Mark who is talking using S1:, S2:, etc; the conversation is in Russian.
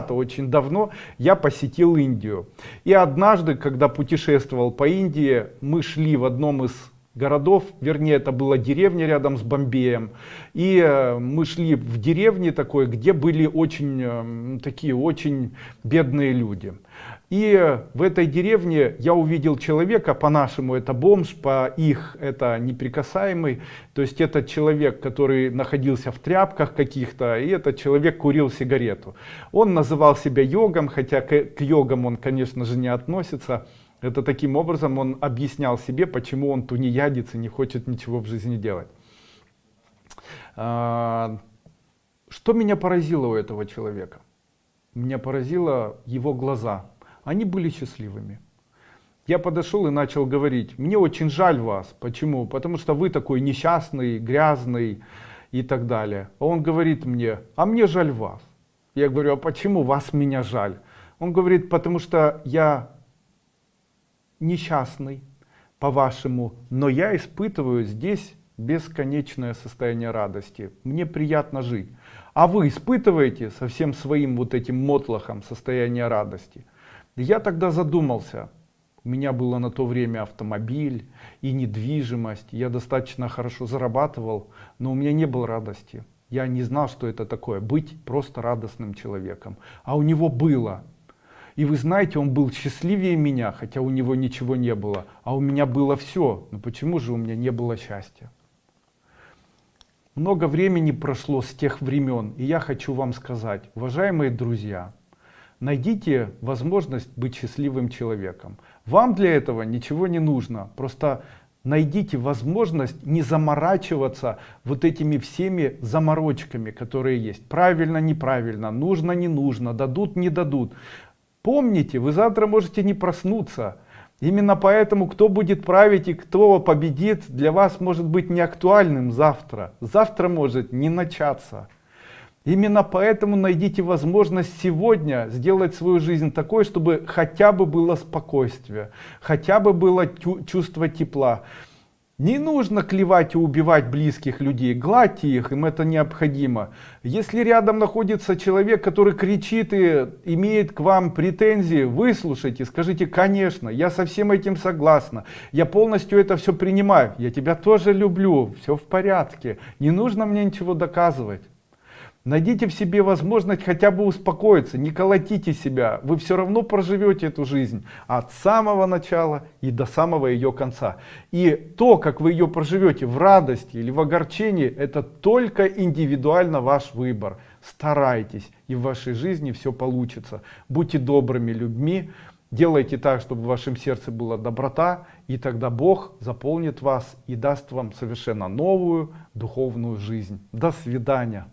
S1: очень давно я посетил Индию. И однажды, когда путешествовал по Индии, мы шли в одном из городов, вернее это была деревня рядом с Бомбеем. И э, мы шли в деревне такой, где были очень э, такие очень бедные люди. И в этой деревне я увидел человека, по-нашему это бомж, по их это неприкасаемый. То есть это человек, который находился в тряпках каких-то, и этот человек курил сигарету. Он называл себя йогом, хотя к, к йогам он, конечно же, не относится. Это таким образом он объяснял себе, почему он тунеядец и не хочет ничего в жизни делать. А, что меня поразило у этого человека? Меня поразило его глаза они были счастливыми. Я подошел и начал говорить, мне очень жаль вас. Почему? Потому что вы такой несчастный, грязный и так далее. А он говорит мне, а мне жаль вас. Я говорю, а почему вас меня жаль? Он говорит, потому что я несчастный, по-вашему, но я испытываю здесь бесконечное состояние радости. Мне приятно жить. А вы испытываете со всем своим вот этим мотлохом состояние радости? Я тогда задумался. У меня было на то время автомобиль и недвижимость. Я достаточно хорошо зарабатывал, но у меня не было радости. Я не знал, что это такое, быть просто радостным человеком. А у него было. И вы знаете, он был счастливее меня, хотя у него ничего не было. А у меня было все. Но почему же у меня не было счастья? Много времени прошло с тех времен, и я хочу вам сказать, уважаемые друзья, найдите возможность быть счастливым человеком. Вам для этого ничего не нужно. Просто найдите возможность не заморачиваться вот этими всеми заморочками, которые есть. Правильно, неправильно, нужно, не нужно, дадут, не дадут. Помните, вы завтра можете не проснуться. Именно поэтому, кто будет править и кто победит, для вас может быть не актуальным завтра. Завтра может не начаться. Именно поэтому найдите возможность сегодня сделать свою жизнь такой, чтобы хотя бы было спокойствие, хотя бы было чувство тепла. Не нужно клевать и убивать близких людей, гладьте их, им это необходимо. Если рядом находится человек, который кричит и имеет к вам претензии, выслушайте, скажите, конечно, я со всем этим согласна, я полностью это все принимаю, я тебя тоже люблю, все в порядке, не нужно мне ничего доказывать. Найдите в себе возможность хотя бы успокоиться, не колотите себя, вы все равно проживете эту жизнь от самого начала и до самого ее конца. И то, как вы ее проживете в радости или в огорчении, это только индивидуально ваш выбор. Старайтесь, и в вашей жизни все получится. Будьте добрыми людьми, делайте так, чтобы в вашем сердце была доброта, и тогда Бог заполнит вас и даст вам совершенно новую духовную жизнь. До свидания.